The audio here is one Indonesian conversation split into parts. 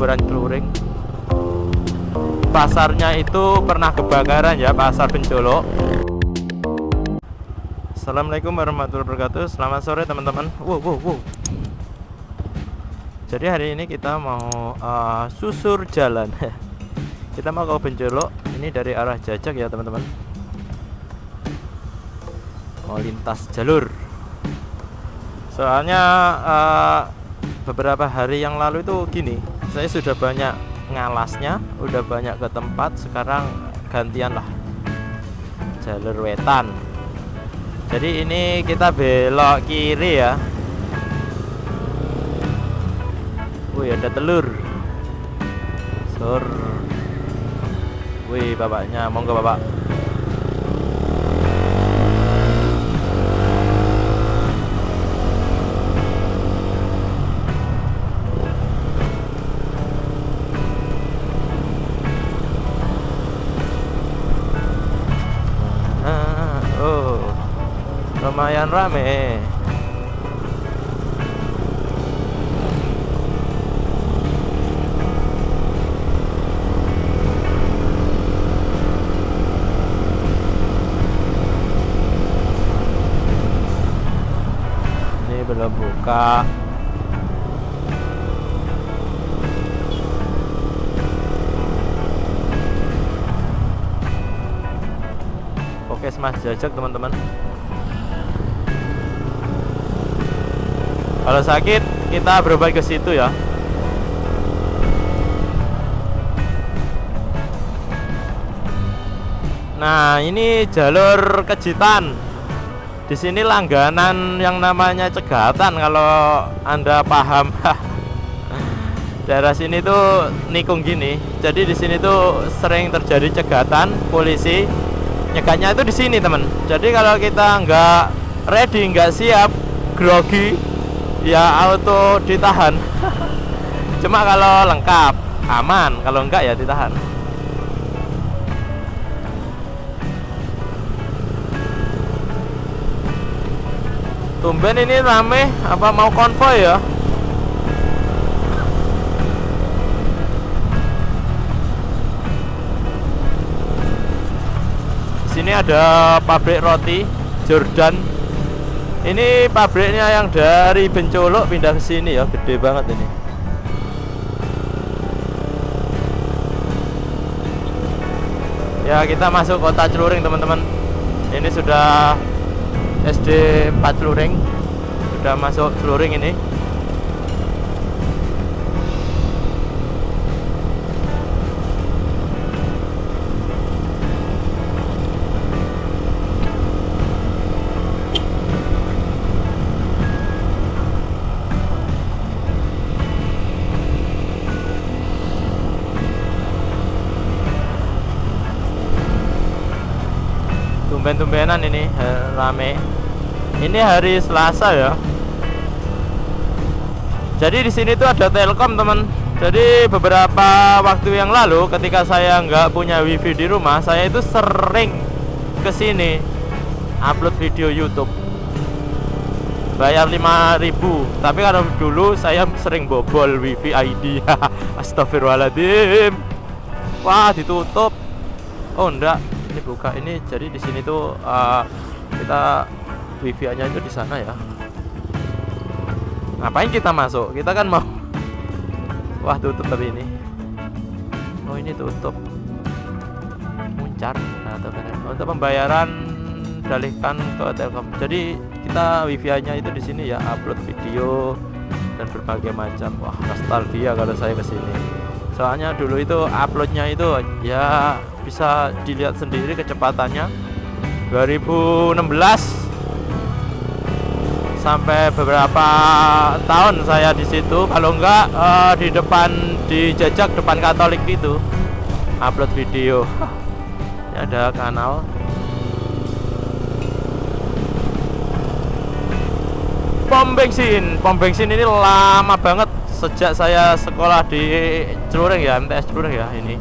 kuburan celuring pasarnya itu pernah kebakaran ya pasar Bencolok Assalamualaikum warahmatullahi wabarakatuh. Selamat sore teman-teman. Wow wow wow. Jadi hari ini kita mau uh, susur jalan. Kita mau ke Bencolok Ini dari arah Jajak ya teman-teman. Mau lintas jalur. Soalnya uh, Beberapa hari yang lalu itu gini Saya sudah banyak ngalasnya Udah banyak ke tempat Sekarang gantian lah. Jalur wetan. Jadi ini kita belok kiri ya. Wih ada telur. Sur. Wih bapaknya monggo bapak lumayan rame ini belum buka Oke, Mas Jajak teman-teman. Kalau sakit kita berobat ke situ ya. Nah, ini jalur Kejitan. Di sini langganan yang namanya Cegatan kalau Anda paham. Daerah sini tuh nikung gini. Jadi di sini tuh sering terjadi cegatan polisi. Nyegatnya itu di sini, teman. Jadi kalau kita nggak ready, nggak siap, grogi, ya auto ditahan. Cuma kalau lengkap aman. Kalau enggak ya ditahan. Tumben ini rame apa mau konvoy ya? Sini ada pabrik roti Jordan ini pabriknya yang dari Bencolok pindah ke sini ya, gede banget ini. Ya, kita masuk kota Celuring, teman-teman. Ini sudah SD 4 Celuring. Sudah masuk Celuring ini. Tumben-tumbenan ini rame. Ini hari Selasa ya. Jadi di sini tuh ada Telkom teman. Jadi beberapa waktu yang lalu ketika saya nggak punya wifi di rumah saya itu sering ke sini upload video YouTube. Bayar 5000 tapi kalau dulu saya sering bobol wifi ID astagfirullahaladzim. Wah ditutup. Oh enggak ini buka ini jadi di sini tuh uh, kita wifi nya itu di sana ya. Ngapain kita masuk? Kita kan mau wah tutup tapi ini. Oh ini tutup. Muncar. Nah, untuk pembayaran dalihkan ke Telkom. Jadi kita wifi nya itu di sini ya. Upload video dan berbagai macam. Wah nostalgia kalau saya ke sini soalnya dulu itu uploadnya itu ya bisa dilihat sendiri kecepatannya. 2016 sampai beberapa tahun saya di situ. Kalau enggak uh, di depan di jajak depan Katolik itu upload video. Ini ada kanal. Pom bensin. Pom bensin ini lama banget sejak saya sekolah di Celuring ya MTS Celuring ya ini.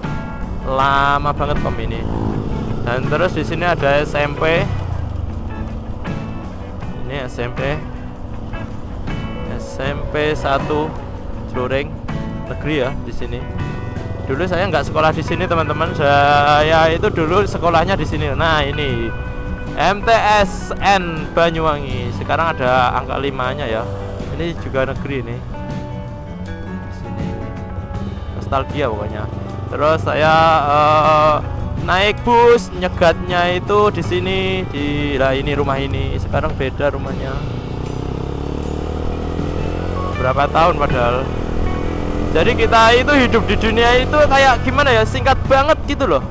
Lama banget pom ini. Dan terus di sini ada SMP ini SMP SMP 1 Celuring negeri ya di sini. Dulu saya nggak sekolah di sini teman-teman. Saya itu dulu sekolahnya di sini. Nah ini. MTSN Banyuwangi. Sekarang ada angka limanya ya. Ini juga negeri sini nostalgia pokoknya. Terus saya uh, naik bus nyegatnya itu di sini di lah ini rumah ini. Sekarang beda rumahnya. Berapa tahun padahal. Jadi kita itu hidup di dunia itu kayak gimana ya singkat banget gitu loh.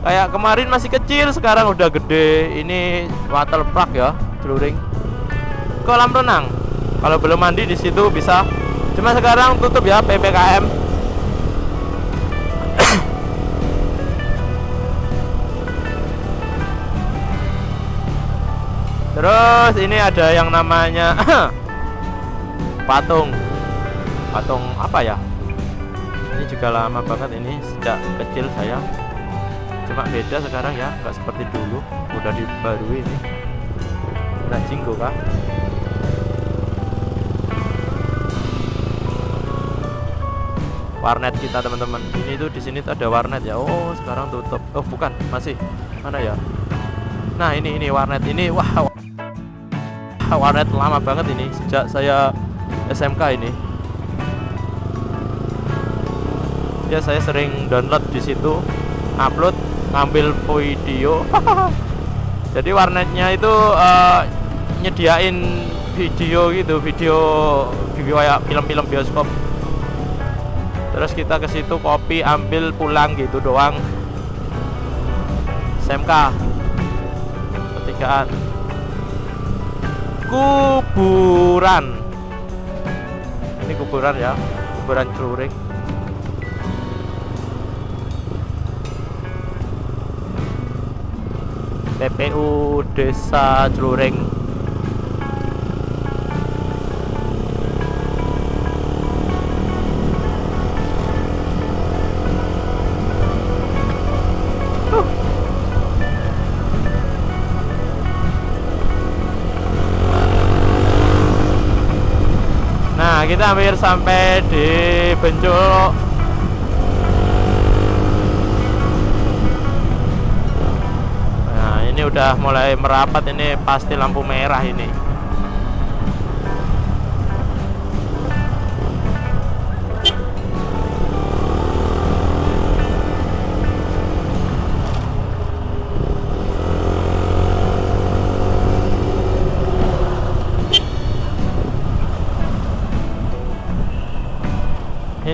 Kayak kemarin masih kecil sekarang udah gede. Ini water park ya celuring kolam renang. Kalau belum mandi di situ bisa. Cuma sekarang tutup ya ppkm terus ini ada yang namanya patung. Patung apa ya? Ini juga lama banget ini sejak kecil saya. Cuma beda sekarang ya nggak seperti dulu. Udah dibarui ini. Nah jinggo kah? Warnet kita teman-teman. Ini tuh di sini tuh ada warnet ya. Oh sekarang tutup. Oh bukan. Masih. Mana ya? Nah ini ini warnet. Ini wah warnet lama banget ini sejak saya SMK ini. Ya saya sering download di situ upload ngambil video. Jadi warnetnya itu uh, nyediain video gitu video video kayak film-film bioskop. Terus kita ke situ kopi ambil pulang gitu doang. SMK ketigaan kuburan. Ini kuburan ya kuburan celuring TPU Desa Celuring Nah kita hampir sampai di Bencul ini udah mulai merapat ini pasti lampu merah ini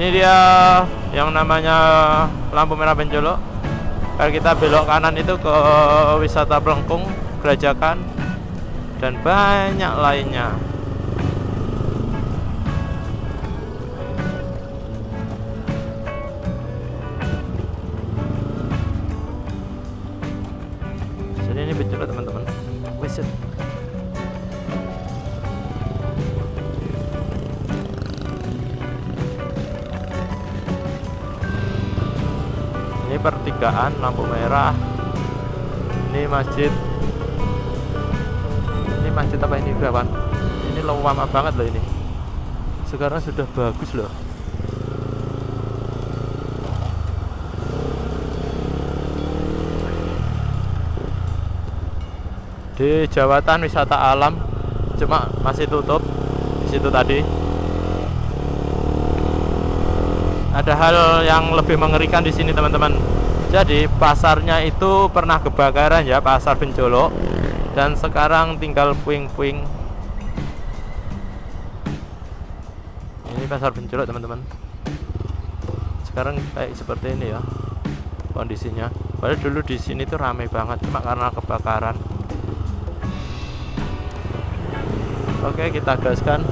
ini dia yang namanya lampu merah benjolo kalau kita belok kanan itu ke wisata Pelengkung Gerajakan dan banyak lainnya pertigaan lampu merah. Ini masjid. Ini masjid apa ini kawan? Ini lama banget loh ini. Sekarang sudah bagus loh. Di jawatan wisata alam cuma masih tutup di situ tadi. Ada hal yang lebih mengerikan di sini teman-teman jadi pasarnya itu pernah kebakaran ya pasar Benjolo. Dan sekarang tinggal puing-puing. Ini pasar Benjolo teman-teman. Sekarang kayak seperti ini ya kondisinya. Padahal dulu di sini tuh ramai banget cuma karena kebakaran. Oke kita gaskan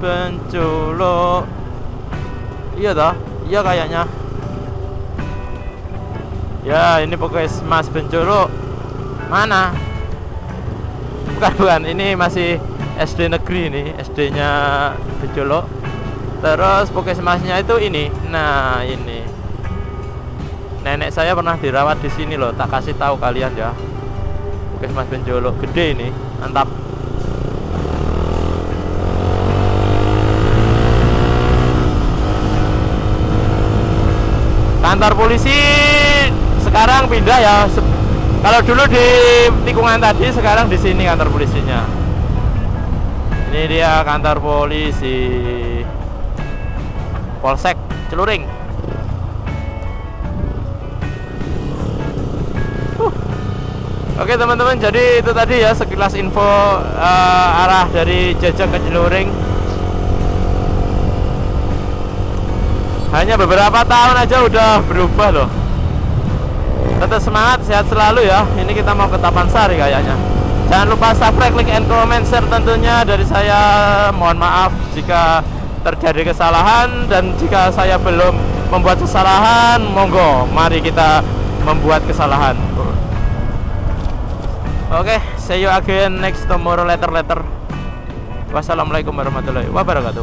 Benculo Iya dah Iya kayaknya. Ya ini pokoknya Mas Benculo Mana? Bukan bukan. Ini masih SD negeri ini SD nya Bejolo terus puskesmasnya itu ini. Nah ini. Nenek saya pernah dirawat di sini loh. Tak kasih tahu kalian ya. Puskesmas Benjolo gede ini. Mantap kantor polisi sekarang pindah ya. Kalau dulu di tikungan tadi sekarang di sini kantor polisinya. Ini dia kantor polisi. Polsek Celuring. Oke teman-teman jadi itu tadi ya sekilas info uh, arah dari Jajak ke Celuring hanya beberapa tahun aja udah berubah loh. Tetap semangat sehat selalu ya. Ini kita mau ke Tapan Sari kayaknya. Jangan lupa subscribe like and comment share tentunya dari saya. Mohon maaf jika terjadi kesalahan dan jika saya belum membuat kesalahan monggo mari kita membuat kesalahan. Oke okay, see you again next tomorrow later later wassalamualaikum warahmatullahi wabarakatuh